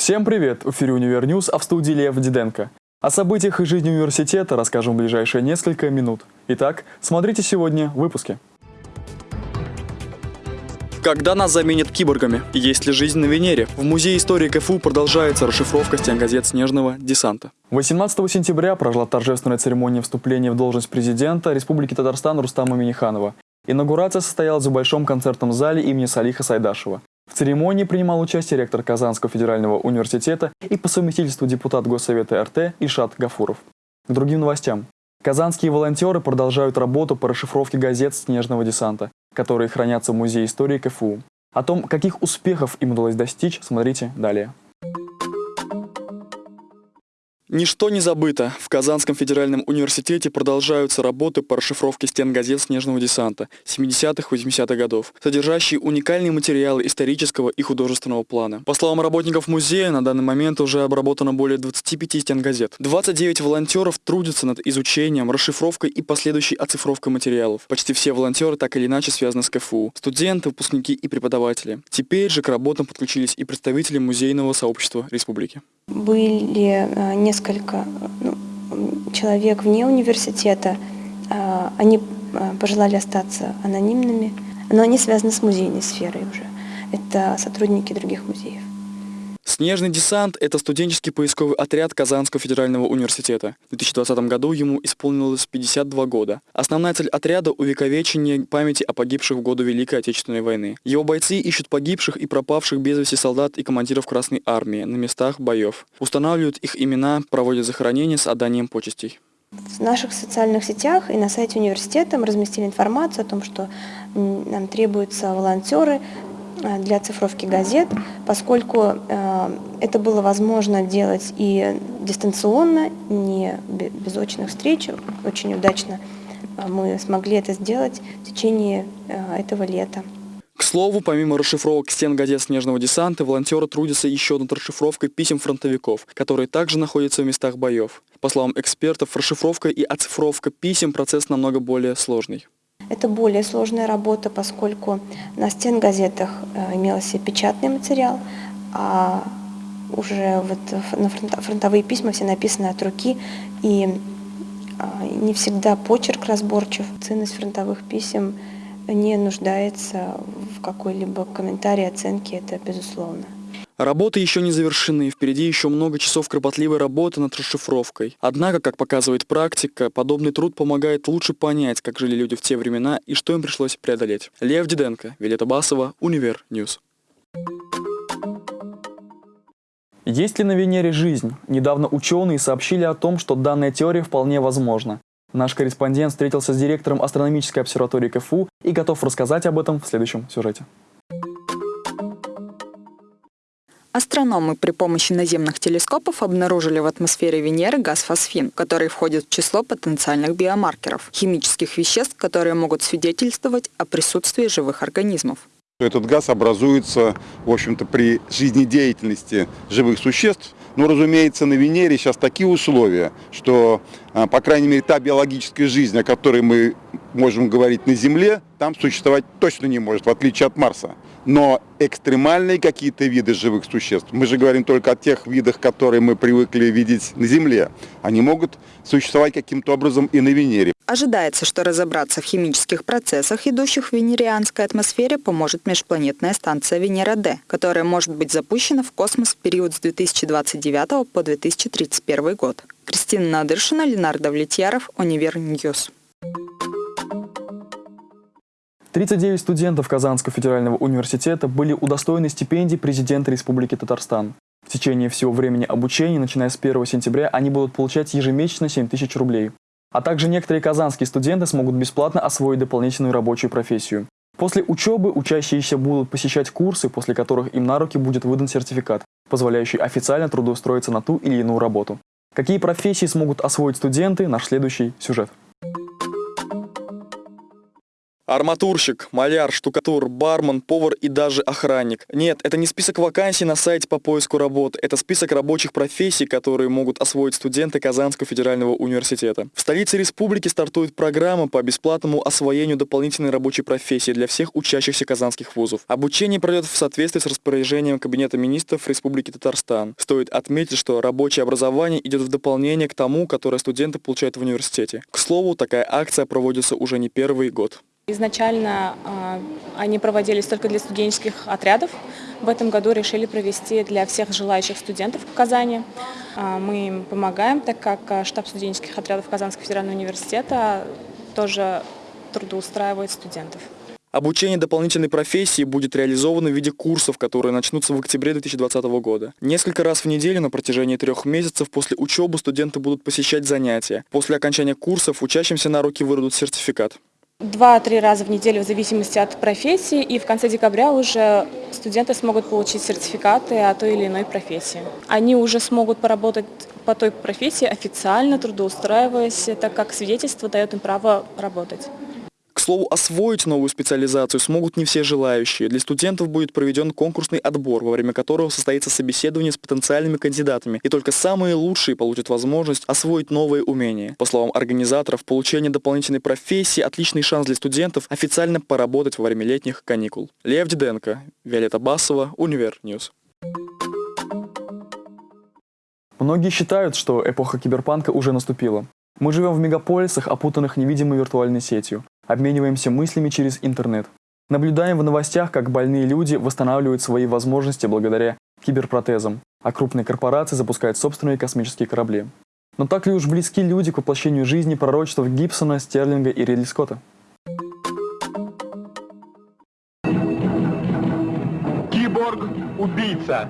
Всем привет! В эфире «Univer News», а в студии Лев Диденко. О событиях и жизни университета расскажем в ближайшие несколько минут. Итак, смотрите сегодня в выпуске. Когда нас заменят киборгами? Есть ли жизнь на Венере? В Музее истории КФУ продолжается расшифровка стенгазет «Снежного десанта». 18 сентября прошла торжественная церемония вступления в должность президента Республики Татарстан Рустама Миниханова. Инаугурация состоялась в Большом концертном зале имени Салиха Сайдашева. В церемонии принимал участие ректор Казанского федерального университета и по совместительству депутат Госсовета РТ Ишат Гафуров. К другим новостям. Казанские волонтеры продолжают работу по расшифровке газет «Снежного десанта», которые хранятся в Музее истории КФУ. О том, каких успехов им удалось достичь, смотрите далее. Ничто не забыто. В Казанском федеральном университете продолжаются работы по расшифровке стен газет «Снежного десанта» 70-80-х годов, содержащие уникальные материалы исторического и художественного плана. По словам работников музея, на данный момент уже обработано более 25 стен газет. 29 волонтеров трудятся над изучением, расшифровкой и последующей оцифровкой материалов. Почти все волонтеры так или иначе связаны с КФУ. Студенты, выпускники и преподаватели. Теперь же к работам подключились и представители музейного сообщества республики. Были э, несколько ну, человек вне университета, э, они э, пожелали остаться анонимными, но они связаны с музейной сферой уже. Это сотрудники других музеев. Снежный десант – это студенческий поисковый отряд Казанского федерального университета. В 2020 году ему исполнилось 52 года. Основная цель отряда – увековечение памяти о погибших в годы Великой Отечественной войны. Его бойцы ищут погибших и пропавших без вести солдат и командиров Красной Армии на местах боев. Устанавливают их имена, проводят захоронения с отданием почестей. В наших социальных сетях и на сайте университета мы разместили информацию о том, что нам требуются волонтеры Э, для цифровки газет, поскольку э, это было возможно делать и дистанционно, не без очных встреч. Очень удачно э, мы смогли это сделать в течение этого лета. К слову, помимо расшифровок стен газет «Снежного десанта», волонтеры трудятся еще над расшифровкой писем фронтовиков, которые также находятся в местах боев. По словам экспертов, расшифровка и оцифровка писем – процесс намного более сложный. Это более сложная работа, поскольку на стенгазетах э, имелся печатный материал, а уже вот на фронтовые письма все написаны от руки, и а, не всегда почерк разборчив. Ценность фронтовых писем не нуждается в какой-либо комментарии, оценке, это безусловно. Работы еще не завершены, впереди еще много часов кропотливой работы над расшифровкой. Однако, как показывает практика, подобный труд помогает лучше понять, как жили люди в те времена и что им пришлось преодолеть. Лев Диденко, Виолетта Басова, Univer News. Есть ли на Венере жизнь? Недавно ученые сообщили о том, что данная теория вполне возможна. Наш корреспондент встретился с директором астрономической обсерватории КФУ и готов рассказать об этом в следующем сюжете. Астрономы при помощи наземных телескопов обнаружили в атмосфере Венеры газ фосфин, который входит в число потенциальных биомаркеров, химических веществ, которые могут свидетельствовать о присутствии живых организмов. Этот газ образуется, в общем-то, при жизнедеятельности живых существ. Но, разумеется, на Венере сейчас такие условия, что, а, по крайней мере, та биологическая жизнь, о которой мы можем говорить на Земле, там существовать точно не может, в отличие от Марса. Но экстремальные какие-то виды живых существ, мы же говорим только о тех видах, которые мы привыкли видеть на Земле, они могут существовать каким-то образом и на Венере. Ожидается, что разобраться в химических процессах, идущих в венерианской атмосфере, поможет межпланетная станция Венера-Д, которая может быть запущена в космос в период с 2029 по 2031 год. Кристина Надыршина, Ленар Довлетьяров, Univer News. 39 студентов Казанского федерального университета были удостоены стипендий президента Республики Татарстан. В течение всего времени обучения, начиная с 1 сентября, они будут получать ежемесячно 7 тысяч рублей. А также некоторые казанские студенты смогут бесплатно освоить дополнительную рабочую профессию. После учебы учащиеся будут посещать курсы, после которых им на руки будет выдан сертификат, позволяющий официально трудоустроиться на ту или иную работу. Какие профессии смогут освоить студенты – наш следующий сюжет. Арматурщик, маляр, штукатур, бармен, повар и даже охранник. Нет, это не список вакансий на сайте по поиску работы. Это список рабочих профессий, которые могут освоить студенты Казанского федерального университета. В столице республики стартует программа по бесплатному освоению дополнительной рабочей профессии для всех учащихся казанских вузов. Обучение пройдет в соответствии с распоряжением Кабинета министров Республики Татарстан. Стоит отметить, что рабочее образование идет в дополнение к тому, которое студенты получают в университете. К слову, такая акция проводится уже не первый год. Изначально э, они проводились только для студенческих отрядов. В этом году решили провести для всех желающих студентов в Казани. Э, мы им помогаем, так как э, штаб студенческих отрядов Казанского федерального университета тоже трудоустраивает студентов. Обучение дополнительной профессии будет реализовано в виде курсов, которые начнутся в октябре 2020 года. Несколько раз в неделю на протяжении трех месяцев после учебы студенты будут посещать занятия. После окончания курсов учащимся на руки выдадут сертификат. Два-три раза в неделю в зависимости от профессии, и в конце декабря уже студенты смогут получить сертификаты о той или иной профессии. Они уже смогут поработать по той профессии официально, трудоустраиваясь, так как свидетельство дает им право работать. К слову, освоить новую специализацию смогут не все желающие. Для студентов будет проведен конкурсный отбор, во время которого состоится собеседование с потенциальными кандидатами, и только самые лучшие получат возможность освоить новые умения. По словам организаторов, получение дополнительной профессии – отличный шанс для студентов официально поработать во время летних каникул. Лев Диденко, Виолетта Басова, Univer News. Многие считают, что эпоха киберпанка уже наступила. Мы живем в мегаполисах, опутанных невидимой виртуальной сетью обмениваемся мыслями через интернет. Наблюдаем в новостях, как больные люди восстанавливают свои возможности благодаря киберпротезам, а крупные корпорации запускают собственные космические корабли. Но так ли уж близки люди к воплощению жизни пророчеств Гибсона, Стерлинга и Ридли Скотта? Киборг-убийца.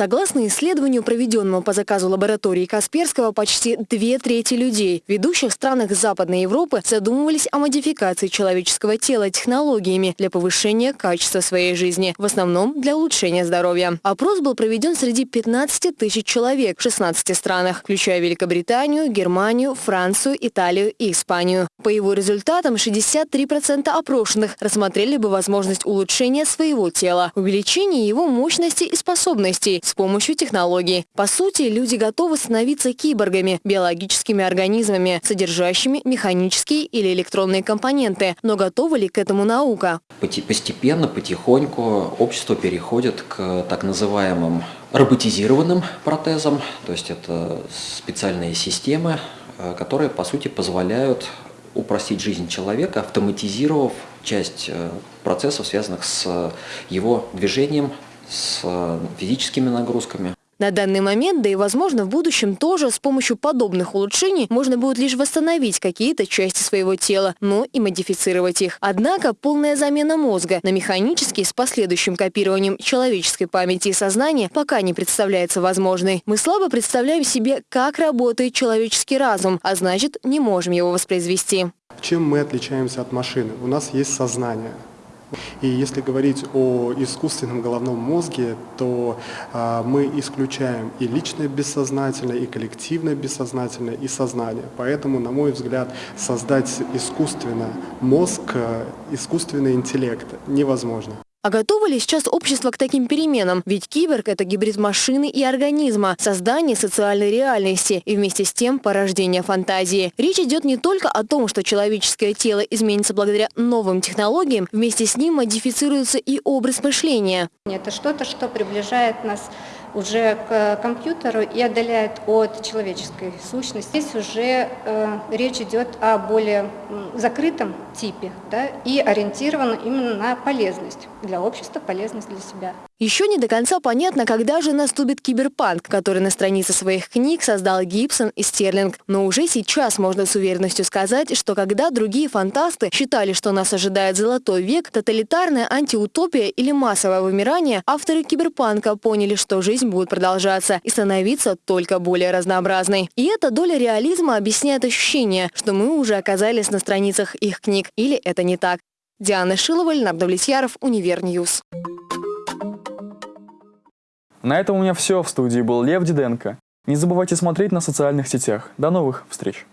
Согласно исследованию, проведенному по заказу лаборатории Касперского, почти две трети людей в ведущих странах Западной Европы задумывались о модификации человеческого тела технологиями для повышения качества своей жизни, в основном для улучшения здоровья. Опрос был проведен среди 15 тысяч человек в 16 странах, включая Великобританию, Германию, Францию, Италию и Испанию. По его результатам 63% опрошенных рассмотрели бы возможность улучшения своего тела, увеличения его мощности и способностей, с помощью технологий. По сути, люди готовы становиться киборгами, биологическими организмами, содержащими механические или электронные компоненты. Но готова ли к этому наука? Постепенно, потихоньку общество переходит к так называемым роботизированным протезам, то есть это специальные системы, э, которые по сути позволяют упростить жизнь человека, автоматизировав часть э, процессов, связанных с его движением, с физическими нагрузками. На данный момент, да и возможно в будущем тоже с помощью подобных улучшений можно будет лишь восстановить какие-то части своего тела, но и модифицировать их. Однако полная замена мозга на механический с последующим копированием человеческой памяти и сознания пока не представляется возможной. Мы слабо представляем себе, как работает человеческий разум, а значит не можем его воспроизвести. Чем мы отличаемся от машины? У нас есть сознание. И если говорить о искусственном головном мозге, то а, мы исключаем и личное бессознательное, и коллективное бессознательное, и сознание. Поэтому, на мой взгляд, создать искусственно мозг, э, искусственный интеллект невозможно. А готово ли сейчас общество к таким переменам? Ведь киборг – это гибрид машины и организма, создание социальной реальности и вместе с тем порождение фантазии. Речь идет не только о том, что человеческое тело изменится благодаря новым технологиям, вместе с ним модифицируется и образ мышления. Это что-то, что приближает нас уже к компьютеру и отдаляет от человеческой сущности. Здесь уже э, речь идет о более закрытом типе да, и ориентирован именно на полезность для общества, полезность для себя. Еще не до конца понятно, когда же наступит киберпанк, который на странице своих книг создал Гибсон и Стерлинг. Но уже сейчас можно с уверенностью сказать, что когда другие фантасты считали, что нас ожидает золотой век, тоталитарная антиутопия или массовое вымирание, авторы киберпанка поняли, что жизнь будет продолжаться и становиться только более разнообразной. И эта доля реализма объясняет ощущение, что мы уже оказались на страницах их книг. Или это не так? Диана Шилова, Ленар Довлетьяров, Univer News. На этом у меня все. В студии был Лев Диденко. Не забывайте смотреть нас в социальных сетях. До новых встреч!